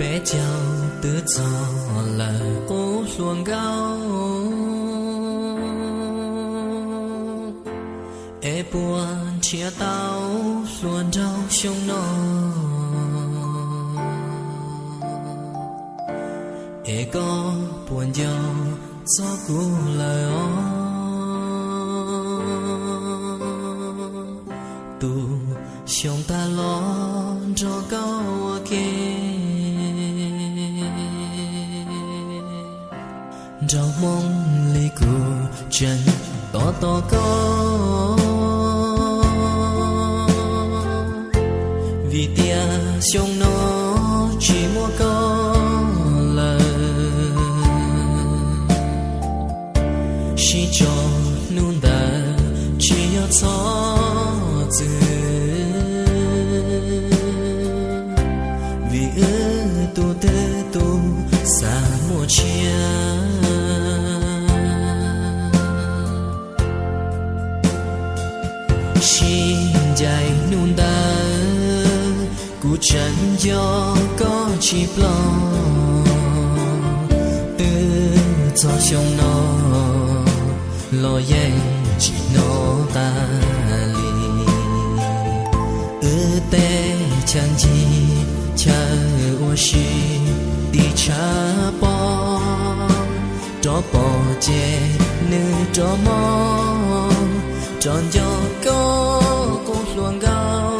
bé chào tứ cho là cố xuồng gao e buồn chia tao xuân đau sông nó e có buồn giàu gió cũ lời ó, tu sông ta lo cho cao kia trong mong ly cô chân to to có. Vì tia sông nó chỉ mua có lời chỉ cho nụ đà chỉ có cho từ cú chân gió có chỉ lo. Từ cho trong nó, lo dây chỉ nó ta li ư tê chân gì chờ ô shi đi cha bò cho bò chê nữ cho mò. Tròn gió có cũng luồng gao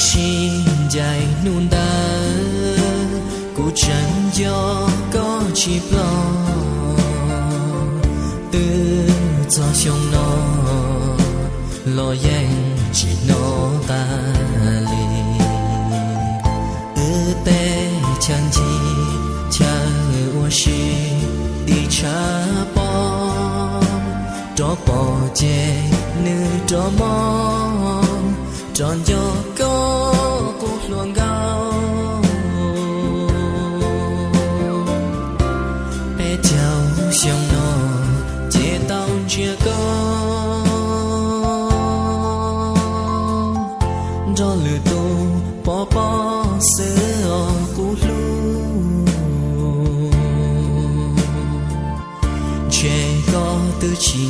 xin dài nôn đá cụ chẳng gió có chỉ lo từ cho sông nó lo yên chỉ nó ta li ư tê chẳng gì cha ô shi đi cha bò cho bò chê nữ cho mò tròn cho có cuộc luồng gao bé chào sông nó chế tao chia có. Cho lửa tu bỏ bỏ sữa cú lu chế có từ chỉ